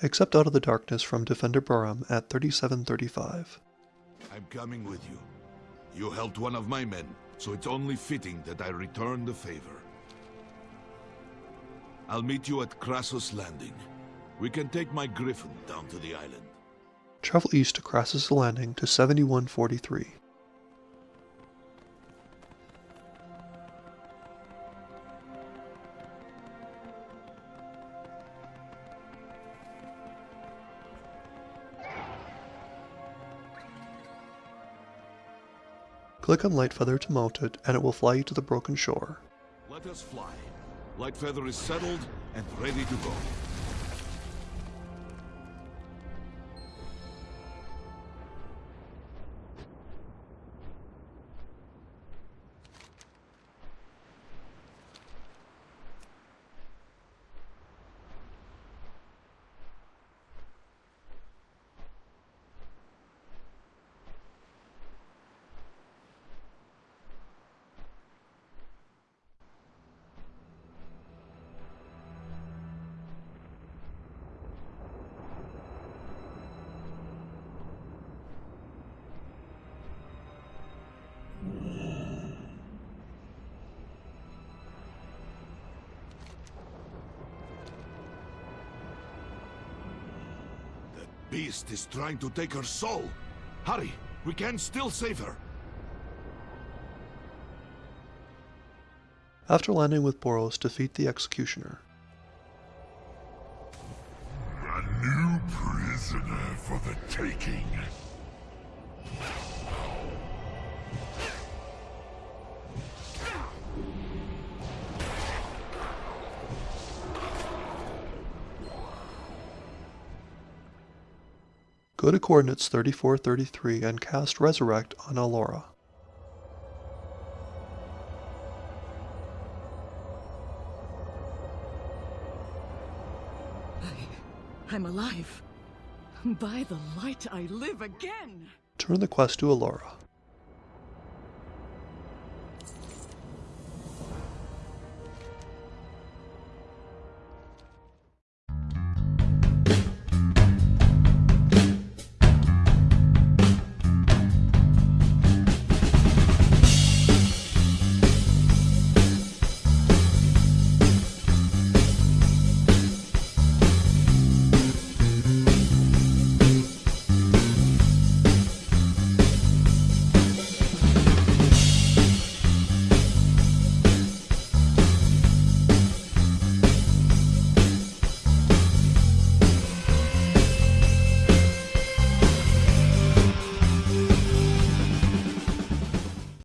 Accept Out of the Darkness from Defender Baram at 3735. I'm coming with you. You helped one of my men, so it's only fitting that I return the favor. I'll meet you at Krasus' Landing. We can take my griffin down to the island. Travel east to Krasus' Landing to 7143. Click on Lightfeather to mount it, and it will fly you to the broken shore. Let us fly. Lightfeather is settled and ready to go. Beast is trying to take her soul. Hurry, we can still save her. After landing with Boros, defeat the Executioner. A new prisoner for the taking. Go to coordinates 3433 and cast Resurrect on Alora. I, I'm alive. By the light, I live again. Turn the quest to Alora.